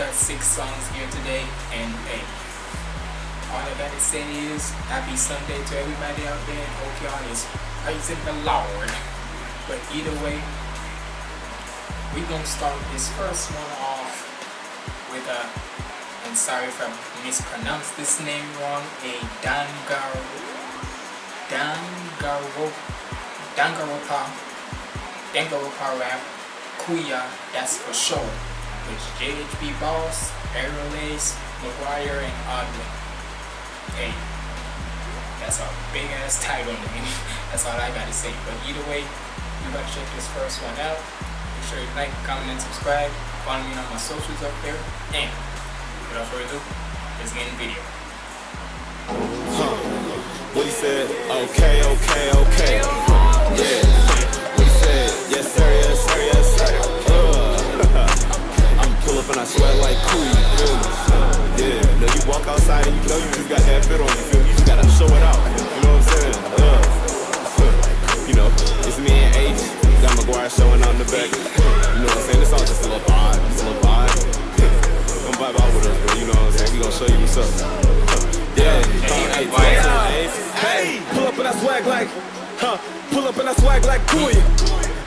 got six songs here today, and hey. All I gotta say is happy Sunday to everybody out there and hope y'all is praising the Lord. But either way, we gonna start this first one off with a, and sorry if I mispronounced this name wrong, a Dangar, Dangarwo, Dangaropa, Dangaropa rap, Kuya, that's for sure. With JHB Boss, Aerolace, McGuire, and Oddly. Hey, that's a big ass title name. that's all I gotta say. But either way, you gotta check this first one out. Make sure you like, comment, and subscribe. Follow me on my socials up there. And without further ado, let's get in the video. What he said? Okay, okay, okay. Yeah. What he said? Yes sir, yes sir, yes pull up and I sweat like cool, you feel me? Yeah. No, you walk outside and you know you just got that fit on you feel me? You just gotta show it out. You know what I'm saying? Uh. You know, it's me and H. Got McGuire showing out in the back. You know what I'm saying? It's all just a little vibe. It's a little vibe. Come vibe out with us, bro. You know what I'm saying? We gonna show you what's up. Yeah, Hey, hey, hey, hey, pull up and I swag like, huh? Pull up and I swag like Kuya.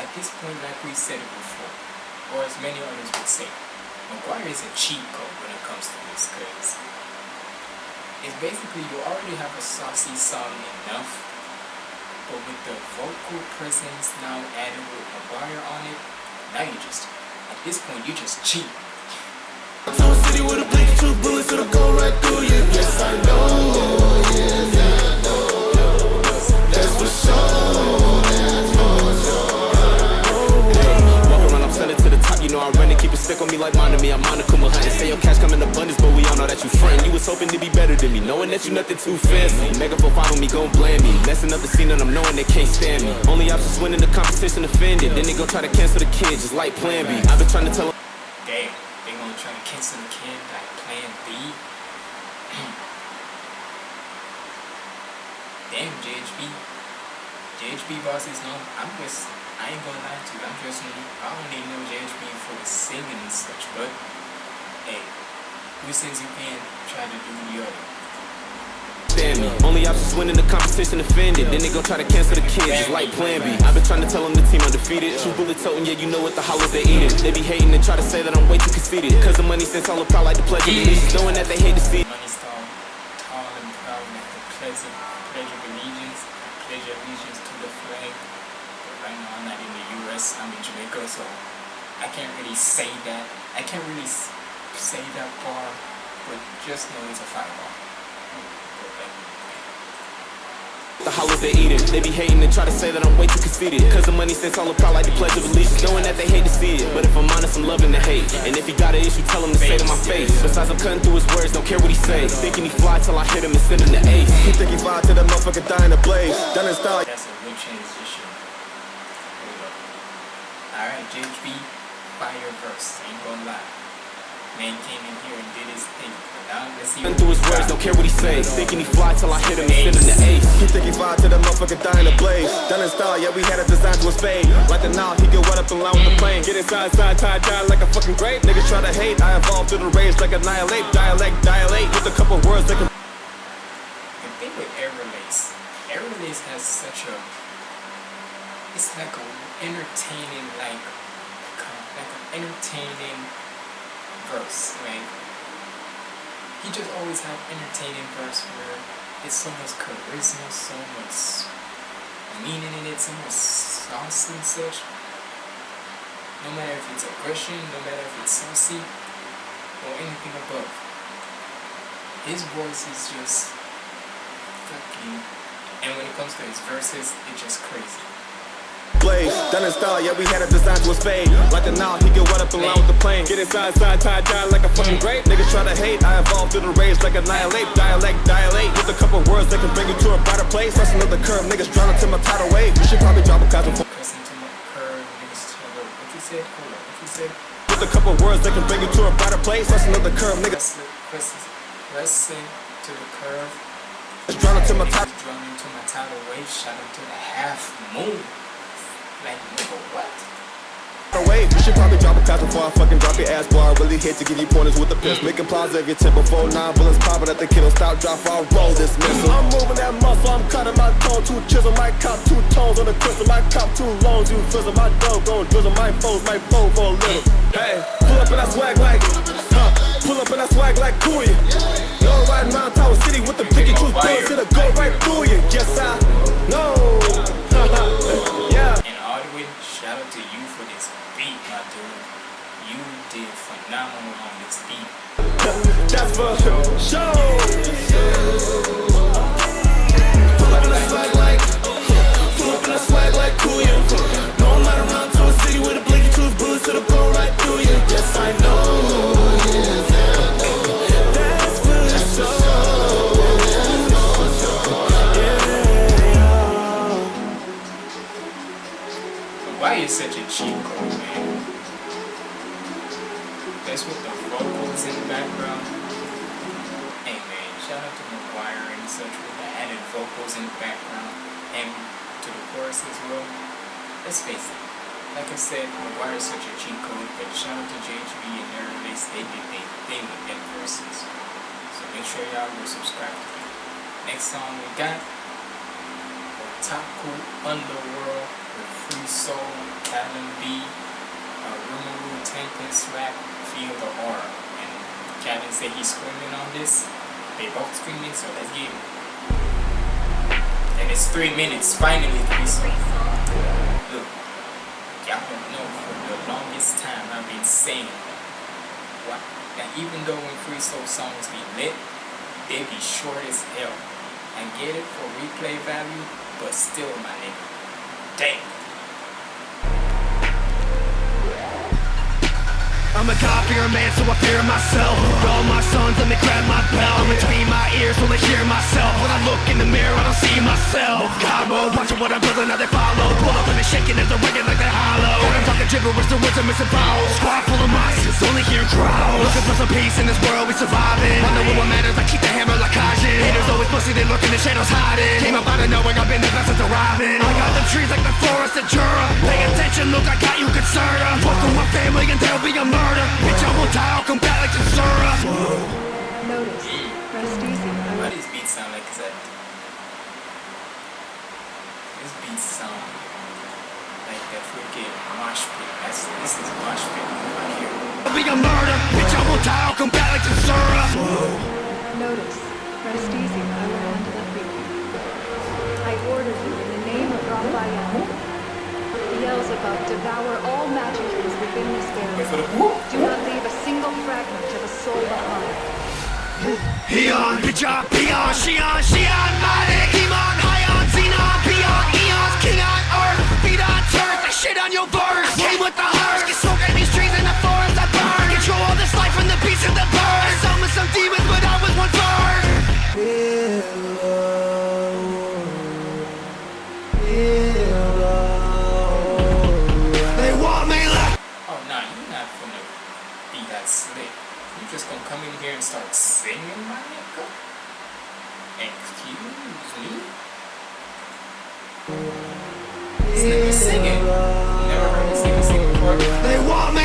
at this point, like we said it before, or as many others would say, McGuire is a cheat code when it comes to this, because it's basically you already have a saucy song enough, but with the vocal presence now added with McGuire on it, now you just, at this point, you just cheat. Tower City with a blicky two bullets that'll go right through you. Yes, I know. It, on me like mine to me. I'm on a Kuma hunting. Say your cash come in abundance, but we all know that you friend. You was hoping to be better than me, knowing that you nothing too fancy. Mega for five with me, gon' blame me. Messing up the scene and I'm knowing they can't stand me. Only options winning the competition offended. Then they gon' try to cancel the kid, just like Plan B. I've been trying to tell 'em Damn, they gonna try to cancel the kid like Plan B. Damn, JHB. JHB boss is known. I'm just, I ain't gonna lie to you. I'm just, I only know JHB for the singing and such, but hey, who says you can't try to do the other? me. Only options winning the competition offended. Then they gon' try to cancel the kids, just like Plan B. I've been trying to tell them the team undefeated. True bullet toting, yeah, you know what the hollers they eating. They be hating and try to say that I'm way too conceited. Cause the money sense all proud like the of allegiance. Knowing that they hate to see. Money star, tall and proud like the pledge of, of allegiance, of allegiance to the flag. But right now I'm not in the US, I'm in Jamaica, so I can't really say that. I can't really say that bar, but just know it's a fireball. The hollers they eating. They be hating and try to say that I'm way too conceited. Cause the money sense all proud like the pledge of allegiance. Knowing that they hate to see it. But if I'm honest, I'm loving the hate. And if he got an issue, tell him to say to my face. Besides, I'm cutting through his words, don't care what he say. Thinking he fly till I hit him and send him to ace. He think he fly till the motherfucker die in a blaze. Done in style. That's a good transition. Alright, JHB, fire verse. Ain't gonna lie. Man came in here and did his thing. But now let's see Cutting through his words, don't care what he say. Thinking he fly till I hit him and send him to ace. He think he fly till the motherfucker die in a blaze. Done in style, yeah, we had a design to a spade. Like the now, he get wet up in line with the plane. Get inside, side, tie, die like a fucking grape. Niggas try to hate, I evolve through the rage like annihilate. Dialect, dilate with a couple words that can. The thing with Aerolace, Aerolace has such a, it's like a entertaining, like, like an entertaining verse. Like, he just always have entertaining verse where it's so much charisma, so much meaning in it, so much sauce and such. No matter if it's aggression, no matter if it's saucy, or anything above. His voice is just fucking, and when it comes to his verses, it's just crazy. Blaze, done in style, yeah, we had it designed to a spade. Like the now, he get wet up in line with the plane. Get inside, side, tie, die like a fucking grape. Niggas try to hate, I evolved through the rage like annihilate. Dialect, dilate, with a couple words that can bring you to a brighter place. That's another curve, niggas drowning to my tidal wave. You should probably drop a cosmic for. Pressing to my curve, niggas tell her, what you said? Hold on, what you said? With a couple words that can bring you to a brighter place. That's another curve, niggas Pressing, pressing, pressing to the curve. drowning to my tidal Niggas drowning to my tidal wave, shot him to the half moon. Like, nigga, what? wave. You should probably drop a cosmic before I fucking drop your ass bar. Really hate to give you pointers with the piss. Mm. Making plows every tip before nine bullets popping at the kiddo. Stop, drop, I'll roll this missile. I'm moving that muscle, I'm cutting my tone. Two chisel, my cop, two tones on the crystal. My cop, two loans, you fizzle. My dough gon' drizzle. My foes, my foe for a little. Hey, pull up and I swag like, huh? Pull up and I swag like Kuya. No riding Mount Tower City with the picky truth bullets. It'll go right through you. Yes, I know. yeah. And Audwin, shout out to you for this beat, my dude. You did on this beat. That's for sure. As well. Let's face it, like I said, McGuire is such a cheat code, but shout out to JHB and Airlace, they did their thing with them verses. So make sure y'all go subscribe to them. Next song we got Otaku Underworld with Free Soul, Calvin B, uh, Rimuru, Tempest Rap, Feel the Aura. And Calvin said he's screaming on this. They both screaming, so let's get it. And it's three minutes, finally three Soul. Look, y'all don't know for the longest time I've been saying what that even though when Free Soul songs be lit, they be short as hell. I get it for replay value, but still my nigga. Damn. I'm a God-fearer man, so I fear myself. All my sons, let me grab my belt. I'm between my ears, will I hear myself. When I look in the mirror, I don't see myself. Cabo, watching what I'm building, now they follow. Pull up and they're shaking as they're ringing like they're hollow. When I'm talking gibberish, the words are missing vowels. Squad full of monsters, only hear growls. Looking for some peace in this world, we surviving. I know what matters, I keep the hammer like Kaijin. Haters always pussy, they lurk in the shadows hiding. Came up out of nowhere, I've been the best since arriving I got the trees like the forest of Jura. Pay attention, look, I got you concerned Fuck with my family and there'll be a murder Bitch, I will die, I'll come back like Tsura Notice. Rest easy. Why these beats sound like that? These beats sound like that freaking mosh pit. That's this is mosh pit right here. I'll be a murder Bitch, I will die, I'll come back like Tsura Notice. Rest easy. I will handle everything. I order you in the name of Raphael. Beelzebub, devour all magic is within this Wait barrier. Do not leave a single fragment of a soul behind. Eon, bitch, I Peon, Shion, Shion, Matic, Emon, Hion, Xenon, Peon, Eons, King on Earth, feet on turf, I shit on your verse, came with the hearse, get smoke at these trees in the forest I burn, control all this life from the beasts and the birds, summon some demons, but I was one first. They This nigga singing. Never heard this nigga sing before. They want me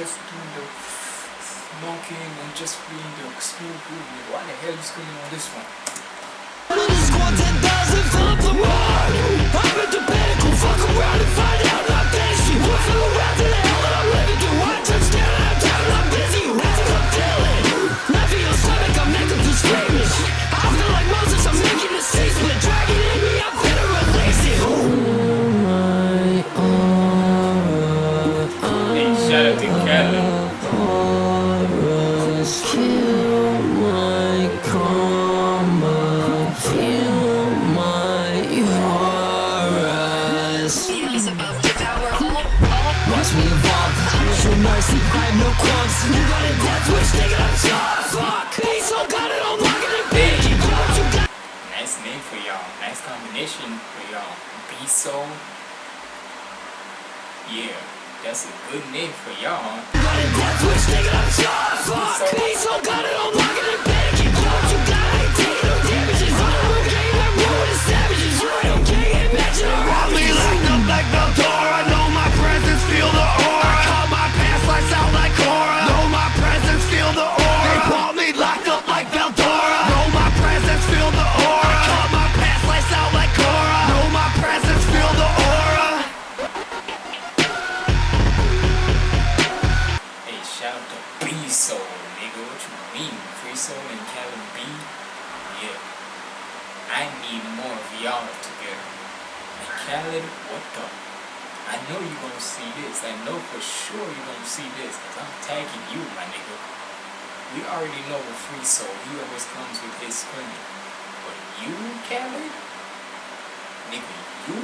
just doing the smoking and just being the groove. Nigga. Why the hell you screaming on this one? Squad 10,000, fill up the ward. I'm at the pinnacle, fuck around and find out I'm tasty. What's the to that I'm living through? One touchdown, I'm out to B Soul, nigga. What you mean? Free Soul and Kevin B? Yeah. I need more of y'all together. And Khaled, what the? I know you gonna see this. I know for sure you gonna see this. Cause I'm tagging you, my nigga. We already know with Free Soul, he always comes with his screaming. But you, Khaled? Nigga, you?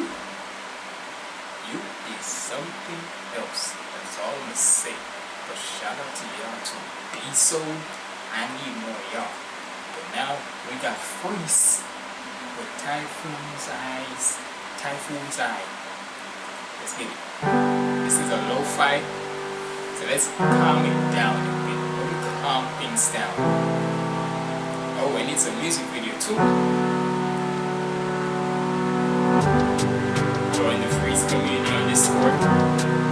You is something else. That's all I'm gonna say. But shout out to y'all to be so. I need more y'all. But now we got Freeze with Typhoon's Eyes. Typhoon's Eye. Let's get it. This is a low fight. So let's calm it down a bit. Let calm things down. Oh, and it's a music video too. Join the Freeze community on Discord.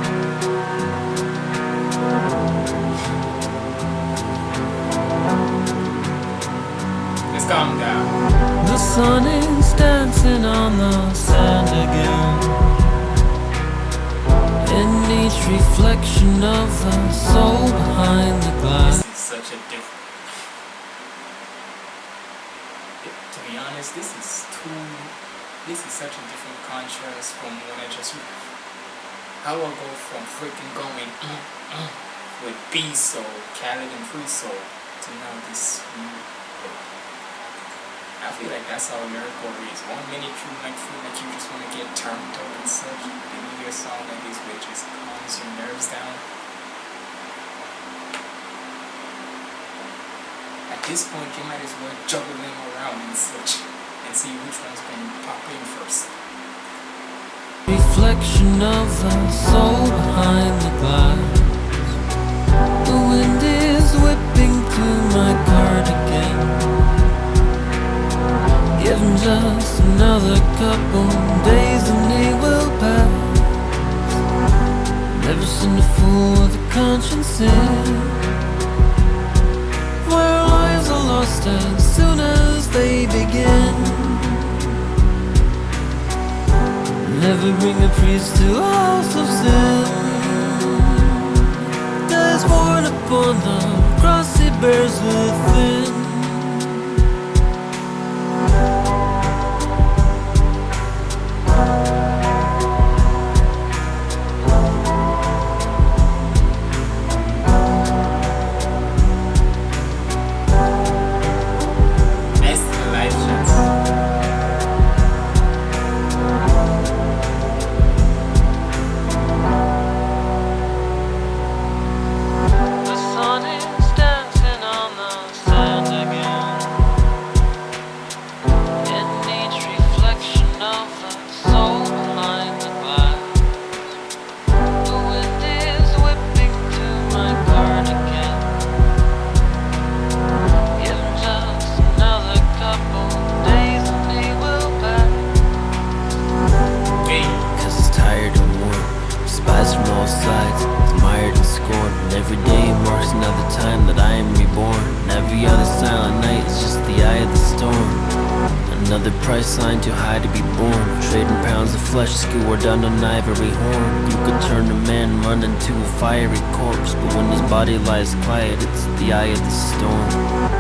Sun is dancing on the sand again. In each reflection of the soul behind the glass. This is such a different. To be honest, this is too. This is such a different contrast from what I just. How I go from freaking going with B soul, Khaled and Free Soul to now this. I feel like that's how lyrical is. One minute you like feel like you just want to get turned up and such. Then you hear a song like this which just calms your nerves down. At this point, you might as well juggle them around and such, and see which one's going to pop in first. Reflection of the soul behind the glass. Just another couple days and they will pass. Never seen a fool with a conscience in. Where lives are lost as soon as they begin. Never bring a priest to a house of sin. There's born upon the cross he bears within. Flesh skewered on an ivory horn. You could turn a man, run into a fiery corpse. But when his body lies quiet, it's the eye of the storm.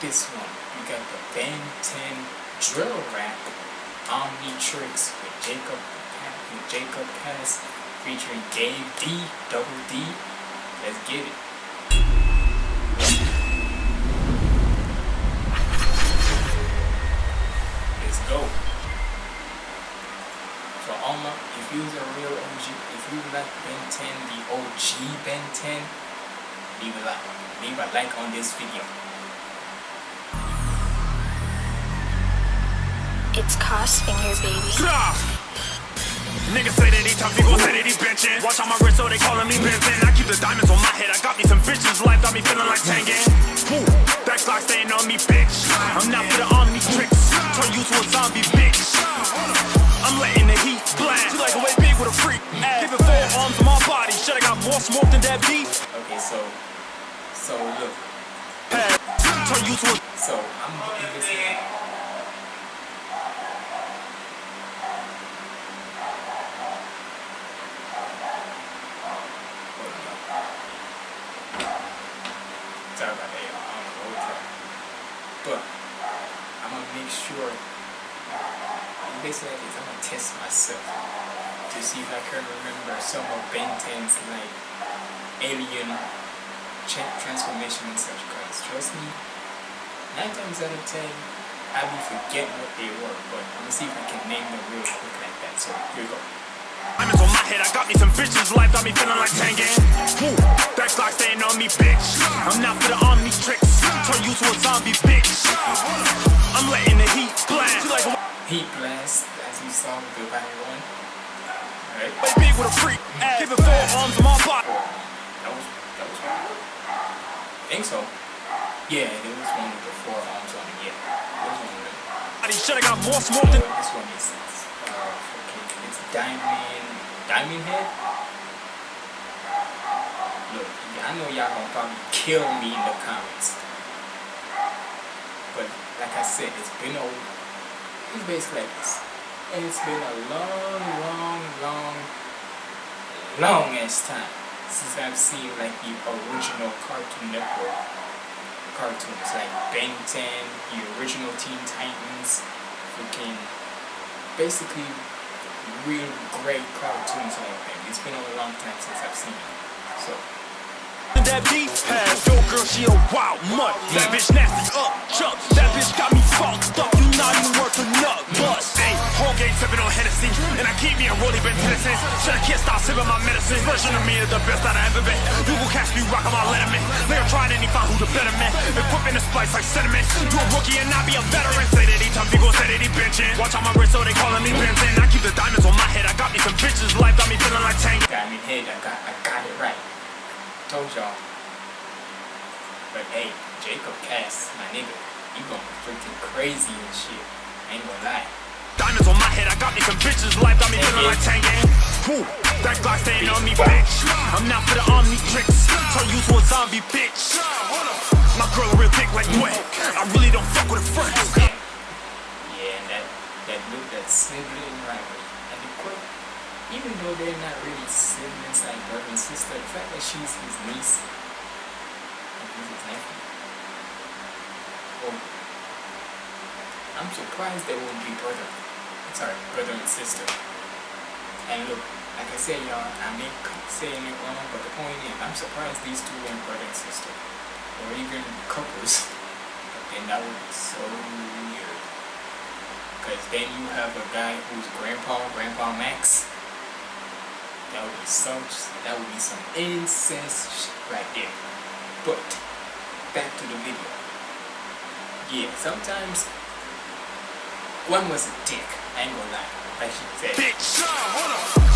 This one. You got the Ben 10 drill rap, Omnitrix with Jacob with Jacob Pass featuring Dave D, Double D. Let's get it. Let's go. So all my, if you was a real OG, if you like Ben 10, the OG Ben 10, leave a like. Leave a like on this video. It's Cos Finger, baby. Niggas say that he tough, he gon' say that he benching. Watch on my wrist, so they calling me Benson. I keep the diamonds on my head, I got me some bitches. Life got me feeling like Tangan. Woo, backslide staying on me, bitch. I'm not for the Omnitrix. Turn you to a zombie, bitch. I'm letting the heat blast. You like a way big with a freak. Give it four arms on my body. Shoulda got more smoke than that beef. Okay, so, so look, Turn you to a so I'm getting this. Sorry about that, y'all. I don't know what time. But I'm gonna make sure. Basically, like this, I'm gonna test myself to see if I can remember some of Ben 10's like alien tra- transformation and such. Cause trust me, nine times out of ten, I be forgetting what they were. But I'm gonna see if I can name them real quick like that. So here we go. Diamonds on my head, I got me some bitches. Life got me feeling like Tangan. Woo, backslide staying on me, bitch. I'm not for the omni tricks. Turn you to a zombie, bitch. I'm letting the heat blast. You like a Heat blast, as you saw with one. Alright. big with a freak. Give it four arms on my body. That was that was one. I think so. Yeah, there was one with the four arms on it. Yeah, there was one with it. Shoulda got more smoke than. This one is uh, okay, it's Diamond Diamond Head. Look, I know y'all gonna probably kill me in the comments, but like I said, it's been a it's basically like this. It's been a long, long, long, long ass time since I've seen like the original Cartoon Network cartoons like Ben 10, the original Teen Titans, freaking basically real great cartoons like that. It's been a long time since I've seen it. So That beef has yo girl, she a wild mutt. That bitch nasty up, chuck. That bitch got me fucked up. You not even worth a nut. Bust. Hey, whole game sipping on Hennessy, and I keep me a rollie been Tennessee. Said I can't stop sipping my medicine. Version of me is the best that I ever been. You will catch me rocking my letterman. Nigga trying any find who the better man. Equipping the spice like cinnamon. You a rookie and I be a veteran. Say y'all. But hey, Jacob Cass, my nigga, you going freaking crazy and shit. I ain't gonna lie. Diamonds on my head, I got me some bitches. Life got me feeling like Tangan. Woo, that Glock staying on me, bitch. I'm not for the Omnitrix. Turn you to a zombie, bitch. My girl real thick like Dwayne. I really don't fuck with her friends. Yeah, and that that look, that sibling rivalry, and the quick, even though they're not really siblings like brother and sister, the fact that she's his niece and he's his nephew. Oh, I'm surprised they won't be brother. Sorry, brother and sister. And look, like I said, y'all, I may saying it wrong, but the point is, I'm surprised these two weren't brother and sister, or even couples. And that would be so weird. Because then you have a guy who's grandpa, Grandpa Max. That would be such, that would be some incest shit right there. But, back to the video. Yeah, sometimes one was a dick, I ain't gonna lie. Like she said. Bitch,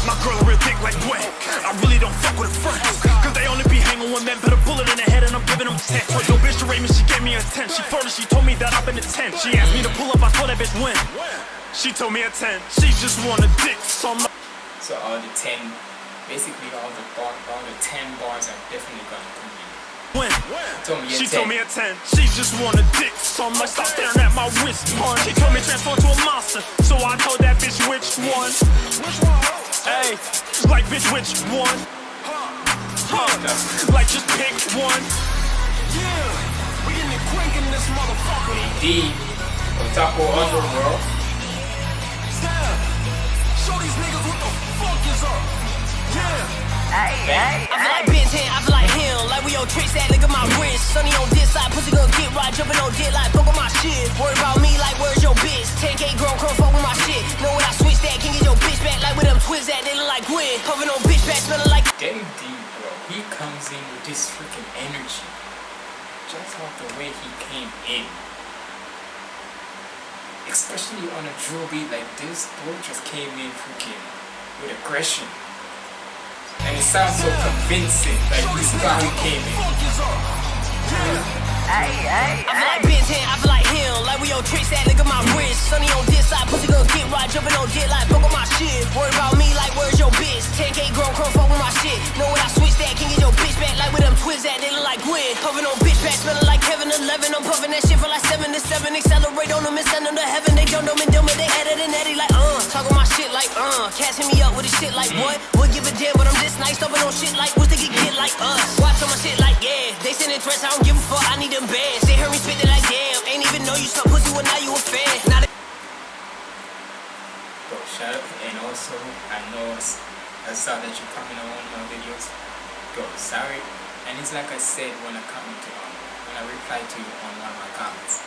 my girl real thick like Dwayne. I really don't fuck with her friends. Cause they only be hanging when men put a bullet in her head and I'm giving them 10. Told your bitch to rate me, she gave me a 10. She further, she told me that I've been a 10. She asked me to pull up, I told that bitch when. She told me a 10. She just want a dick, so I'm So all the ten, basically all the bar, all the ten bars are definitely gonna come in. when. Told She 10. told me a 10. She just want a dick, so I'm like, stop staring at my wrist, pun. She told me transform to a monster, so I told that bitch which one. Which one? Hey, like bitch, which one? Huh? Like just pick one. Yeah, we getting the quick in this motherfucker. D, Otaku Underworld. Fuck is up. Yeah. I feel like Ben 10, I feel like him. Like we on tricks that look at my wrist. Sunny on this side, pussy gon' get right. Jumping on dick like fuck on my shit. Worry about me like where's your bitch? 10k grown, come fuck with my shit. Know when I switch that, can get your bitch back like with them twins that they look like Gwen. Puffin' on bitch back, smelling like. Dave D, bro, he comes in with this freaking energy. Just off the way he came in. Especially on a drill beat like this, bro just came in freaking with aggression. And it sounds so convincing. Like this is how he came in. I feel like Ben 10, I feel like him. Like we on tricks that look at my wrist. Sunny on this side, pussy gon' get right. Jumping on dick like fuck on my shit. Worry about me like where's your bitch? 10k grown, come fuck with my shit. Know when I switch that, can get your bitch back like with them twins that they look like Gwen. Puffin' on bitch back, smelling like Kevin 11. I'm puffin' that shit for like 7 to 7. Accelerate on them and send them to heaven. They don't know me, dumb, but they added and Eddie like, uh. Talking my shit like, uh. Catching me up with this shit like, what? Would give a damn, but I'm this nice. Stomping on shit like, what's the get get like us? Watch on my shit like, yeah. They sending threats, I don't give a fuck. I need them bands. They heard me spit it like, damn. Ain't even know you some pussy when now you a fan. Now they Bro, shout out. And also, I know I saw that you comment on one of my videos. Bro, sorry. And it's like I said when I commented on, um, when I reply to you on one of my comments.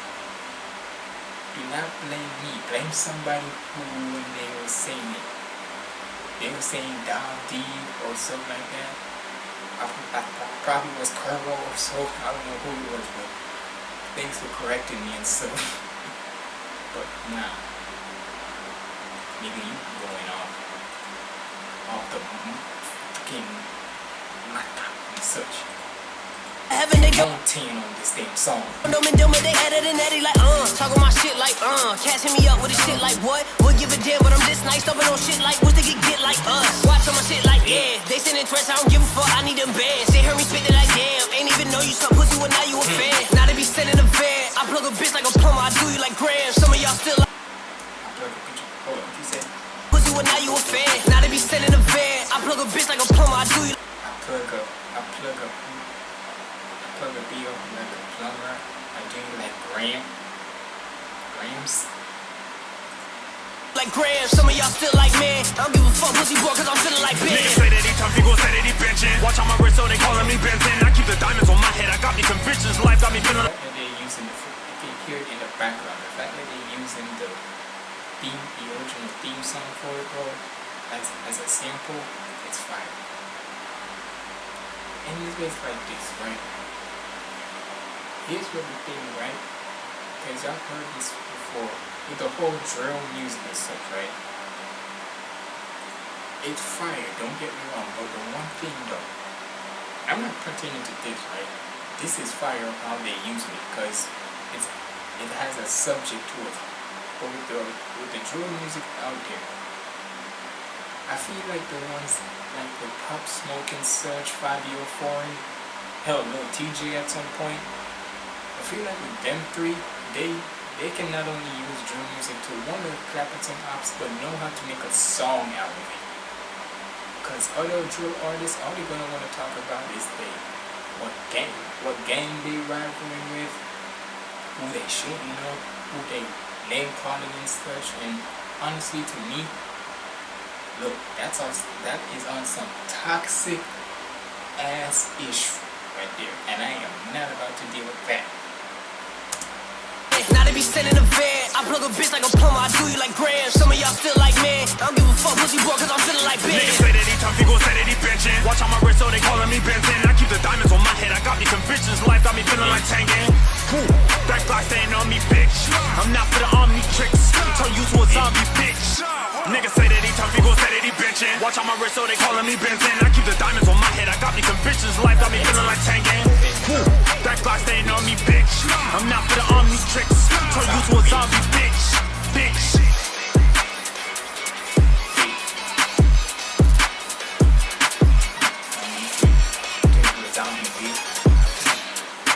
Do not blame me. Blame somebody who, when they were saying it, they were saying Dom D or something like that. I, probably was Curvo or so. I don't know who it was, but thanks for correcting me and so. but nah. maybe you going off off the fucking mata and such. Heaven, they don't. 19 on this damn song. Dumb and dumb, they added and Eddie like, uh. Talking my shit like, uh. Catching me up with this shit like, what? Would give a damn, but I'm this nice. Stomping on shit like, what's the get get like us? Watch on my shit like, yeah. They sending threats, I don't give a fuck. I need them bands. They heard me spit it like, damn. Ain't even know you some pussy when now you a fan. Now they be sending a van. I plug a bitch like a plumber. I do you like grams. Some of y'all still like I plug a. Hold on, you said pussy when now you a fan. Now they be sending a van. I plug a bitch like a plumber. I do you I plug a I plug a I plug a bill like a plumber. I do like gram grams. like grams. Some of y'all still like, man. I don't give a fuck pussy boy, cause I'm feeling like Ben. Niggas Ben. say that he tough, people say that he benching. Watch on my wrist, so they calling me Benson. I keep the diamonds on my head, I got me convictions. Life got me The feeling fact that they're using the fr- you can hear it in the background. The fact that they're using the theme, the original theme song for it, bro, as as a sample, it's fire. And it's basically like this, right? Here's what the thing, right? Because I've heard this before with the whole drill music and stuff, right? It's fire, don't get me wrong, but the one thing though, I'm not pertaining to this, right? This is fire how they use it because it's it has a subject to it. But with the with the drill music out there, I feel like the ones like the Pop Smoke and Surge, Fivio oh Foreign, hell, Lil Tjay at some point. Feel like with them three, they they can not only use drill music to want to clap at some ops, but know how to make a song out of it. Cause other drill artists, all they're gonna want to talk about is they what gang, what gang they rivaling with, who they shooting up, who they name calling and such. And honestly, to me, look, that's on that is on some toxic ass issue right there, and I am not about to deal with that. Now they be sending a van. I plug a bitch like a plumber. I do you like grams. Some of y'all still like man. I don't give a fuck pussy boy, cause I'm feeling like Ben. Niggas say that he tough, he gon' say that he benching. Watch on my wrist, so they calling me Benson. I keep the diamonds on my head, I got me convictions. Life got me feeling like Tangan. Woo, that Glock staying on me, bitch. I'm not for the army tricks. Turn you to a zombie, bitch. Niggas say that he tough, he gon' say that he. Watch on my wrist, so they calling me Benson. I keep the diamonds on my head, I got me convictions. Life got me feeling like Tangan. Woo, that Glock staying on me, bitch. I'm not for the army tricks. Turn you to a zombie, bitch. Bitch.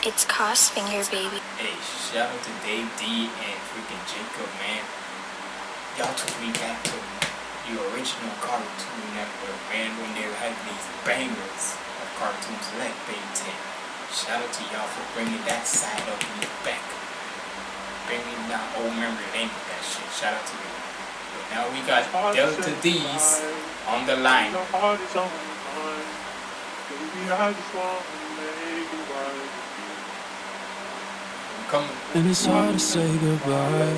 It's Cos Finger Baby. Hey, shout out to Dave D and freaking Jacob, man. Y'all took me back to the original Cartoon Network, man, when they had these bangers of cartoons like Ben 10. Shout out to y'all for bringing that side of me back. Bringing that old memory lane with that shit. Shout out to you. But now we got Delta D's on the line. Your heart is on mine. Baby, I just want to make it right. Come And it's hard to say goodbye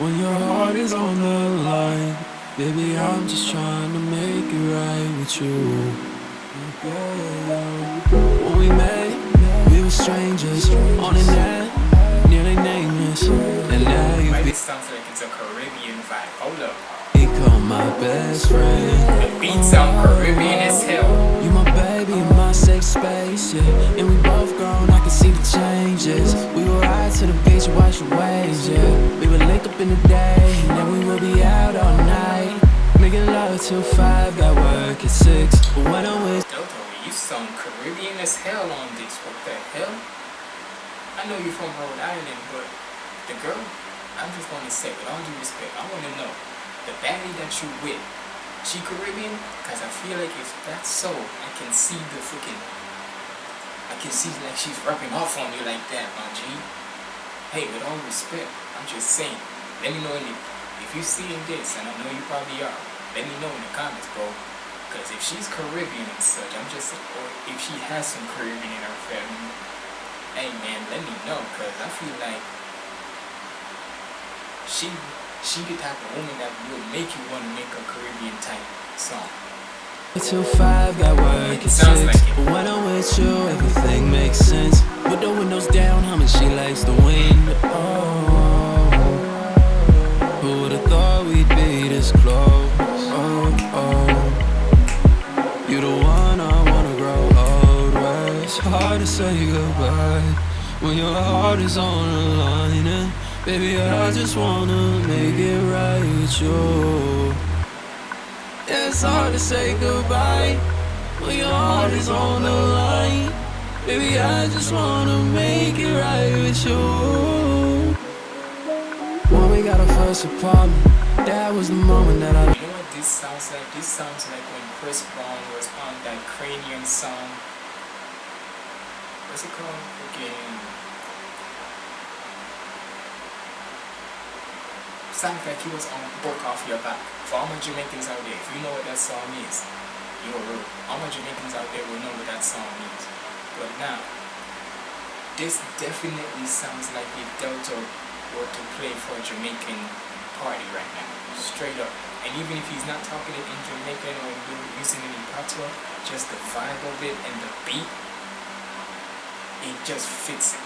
when your heart is on the line. Baby, I'm just trying to make it right with you. When we met, we were strangers on the net, nearly nameless. And now Why you this sounds like it's a Caribbean vibe. Hold up. become my best friend. The beat sound Caribbean as hell. You my baby in my safe space, yeah. And we both grown, I can see the changes. We would ride to the beach wash your waves, yeah. We would link up in the day, and then we would be out all night. Love till five, got work at six. But when I'm with Delta, you sound Caribbean as hell on this. What the hell? I know you're from Rhode Island, but the girl, I'm just gonna say, with all due respect, I wanna know the baddie that you with, she Caribbean? Cause I feel like if that's so, I can see the freaking, I can see like she's rubbing off on you like that, my G. Hey, with all respect, I'm just saying, let me know the, if you're seeing this, and I know you probably are, let me know in the comments, bro. Because if she's Caribbean and such, I'm just, or if she has some Caribbean in her family, hey man, let me know. Because I feel like she, she the type of woman that would make you want to make a Caribbean type song. till five, got work at six. like it. But when I'm with you, everything makes sense. With the windows down, humming, she likes the wind. Oh, who would've thought we'd be this close? Hard to say goodbye when your heart is on the line. And baby, I just wanna make it right with you. It's hard to say goodbye when your heart is on the line. Baby, I just wanna make it right with you. When we got our first apartment, that was the moment that I. This sounds like? This sounds like when Chris Brown was on that Cranium song. What's it called? Again. Sounds like he was on Book Off Your Back. For all my Jamaicans out there, if you know what that song means, you're real. All my Jamaicans out there will know what that song means. But now, this definitely sounds like if Delta were to play for a Jamaican party right now. Straight up. And even if he's not talking it in Jamaican or using any patois, just the vibe of it and the beat, it just fits it.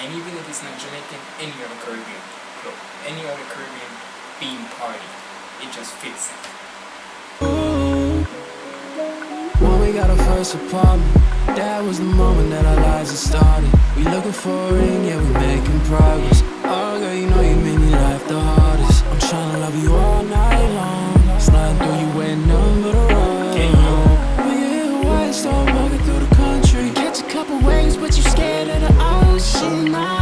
And even if it's not Jamaican, any other Caribbean club, any other Caribbean theme party, it just fits it. When we got our first apartment. That was the moment that our lives had started. We looking for a ring, yeah, we making progress. Oh, girl, you know you made me laugh the hardest. I'm trying to love you all night long. Sliding through you none but you scared of the ocean. Now,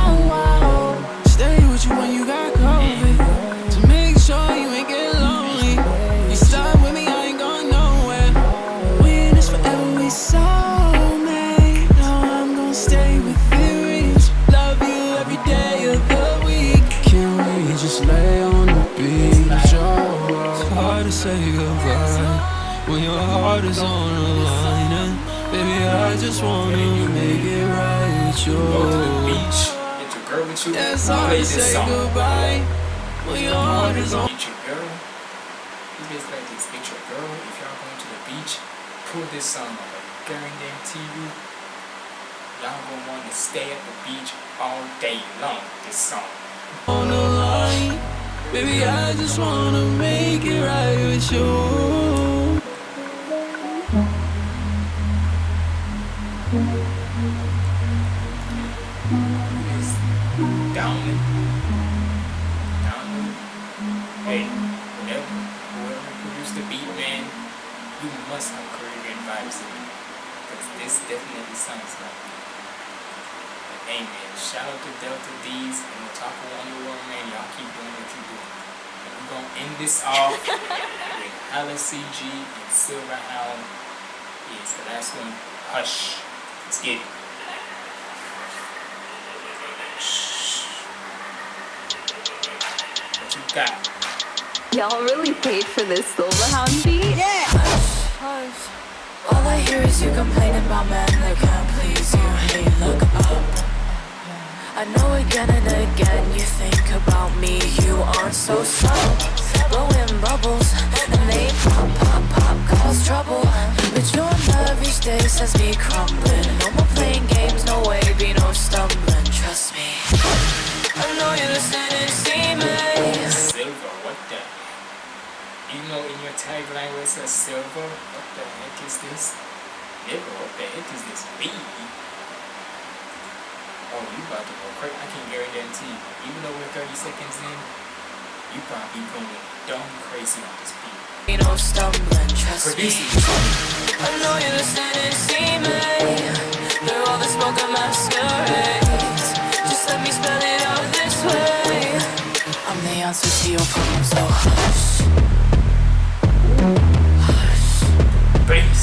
your girl with. Yeah, it's play to this say song. goodbye when your heart is on. Meet your girl. You guys like this meet your girl. If y'all going to the beach, put this song on. I guarantee you, y'all gonna want to stay at the beach all day long. This song. on the line. Baby, I just wanna make it right with you. Hey, whatever, whoever produced the beat, man, you must have Caribbean vibes in it. Because this definitely sounds like it. But hey, man, shout out to Delta D's and Otaku Underworld, man. Y'all keep doing what you're doing. And we're going to end this off with Hala CG and Silver Hound. It's the last one. Hush. Let's get it. What you got? Y'all really paid for this Silverhound beat? All I hear is you complaining about men that can't please you. Hey, look up. I know again and again you think about me. You aren't so subtle. Blowing bubbles and they pop, pop, pop, cause trouble. But your love each day sends me crumbling. No more playing games, tagline where it says silver, what the heck is this? Nigga, what the heck is this beat? Oh, you about to go crazy. I can guarantee you, even though we're 30 seconds in, you probably going dumb crazy on this beat. Be no stumbling, trust me. Producing this. I know you're listening, see me Through all the smoke and masquerades Just let me spell it out this way I'm the answer to your problems, so hush Bass. Leave it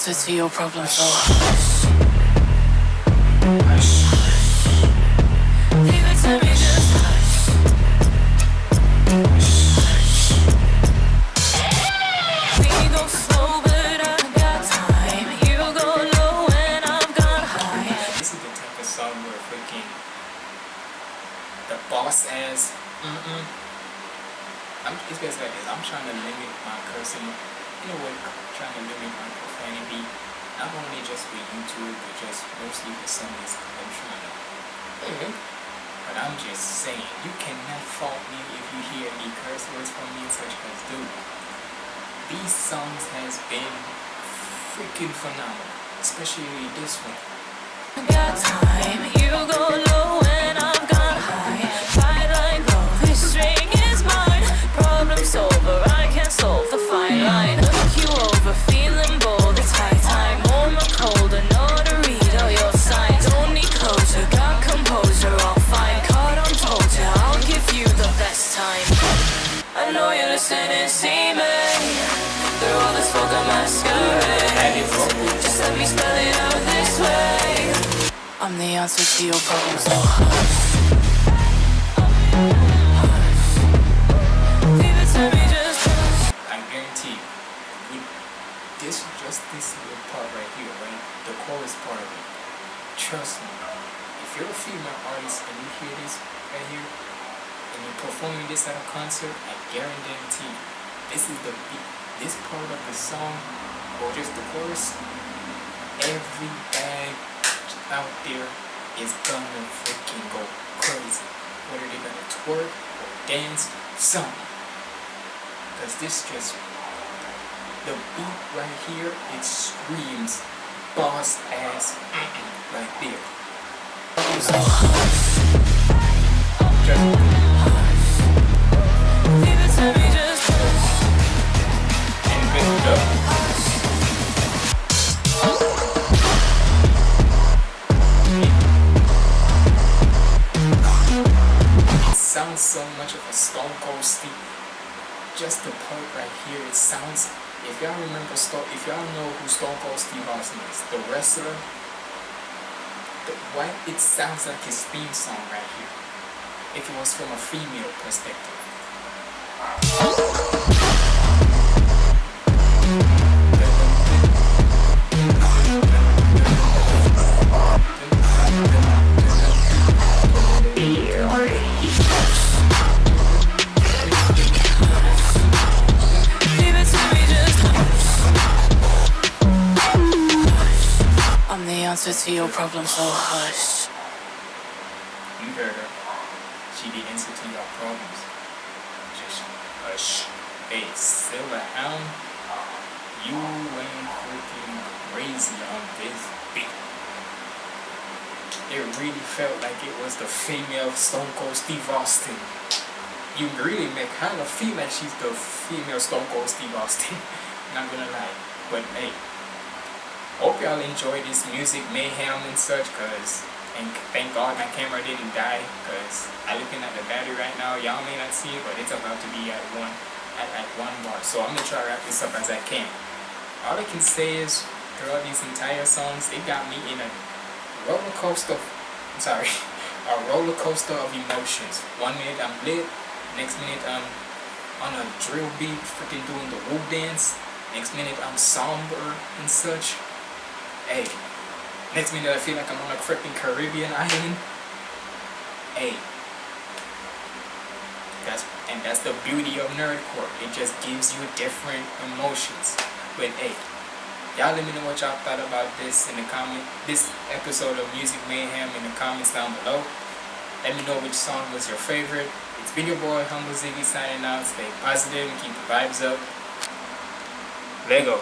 Answer to your problems, so I'm the answer to your problems. I guarantee you, this just this little part right here, right? The chorus part of it. Trust me, if you're a female artist and you hear this right here, and you're performing this at a concert, I guarantee you, this is the. This part of the song, or just the chorus, every bag out there is gonna freaking go crazy. Whether they're gonna twerk or dance, something. Cause this just the beat right here, it screams boss ass right there. So much of a Stone Cold Steve. Just the part right here, it sounds. If y'all remember Stone, if y'all know who Stone Cold Steve Austin is, the wrestler, the, why it sounds like his theme song right here. If it was from a female perspective. Answer to your problem, so hush. You heard her. She the answer to your problems. Just hush. Hey, Silver Hound, you went freaking crazy on this beat. It really felt like it was the female Stone Cold Steve Austin. You really make her feel like she's the female Stone Cold Steve Austin. Not gonna lie. But hey, hope y'all enjoy this music mayhem and such cause and thank god my camera didn't die because i looking at the battery right now. Y'all may not see it but it's about to be at one at, at one bar so i'm gonna try to wrap this up as i can. All i can say is throughout these entire songs it got me in a roller coaster i'm sorry a roller coaster of emotions. One minute i'm lit next minute i'm on a drill beat freaking doing the whoop dance. Next minute i'm somber and such Hey, next minute I feel like I'm on a freaking Caribbean island. Hey, that's and that's the beauty of nerdcore. It just gives you different emotions. But hey, y'all let me know what y'all thought about this in the comment. This episode of Music Mayhem in the comments down below. Let me know which song was your favorite. It's been your boy Humble Ziggy signing out. Stay positive and keep the vibes up. Lego.